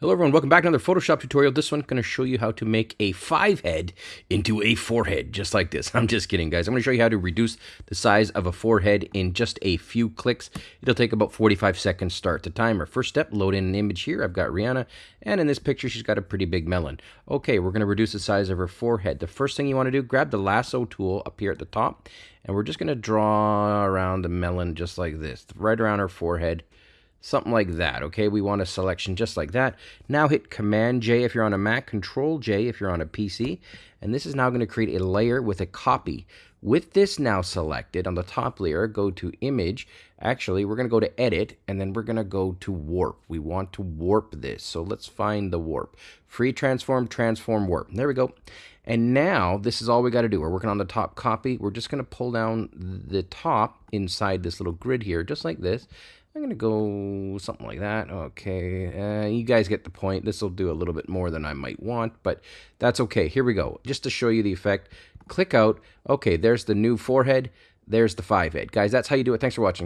Hello everyone, welcome back to another Photoshop tutorial. This one going to show you how to make a five head into a forehead, just like this. I'm just kidding, guys. I'm going to show you how to reduce the size of a forehead in just a few clicks. It'll take about 45 seconds start the timer. First step, load in an image here. I've got Rihanna, and in this picture, she's got a pretty big melon. Okay, we're going to reduce the size of her forehead. The first thing you want to do, grab the lasso tool up here at the top, and we're just going to draw around the melon just like this, right around her forehead something like that. Okay, we want a selection just like that. Now hit Command J if you're on a Mac, Control J if you're on a PC, and this is now going to create a layer with a copy. With this now selected on the top layer, go to Image. Actually, we're going to go to Edit, and then we're going to go to Warp. We want to warp this, so let's find the warp. Free Transform, Transform, Warp. There we go. And now, this is all we got to do. We're working on the top copy. We're just going to pull down the top inside this little grid here, just like this. I'm going to go something like that. Okay, uh, you guys get the point. This will do a little bit more than I might want, but that's okay. Here we go. Just to show you the effect, click out. Okay, there's the new forehead. There's the five head. Guys, that's how you do it. Thanks for watching.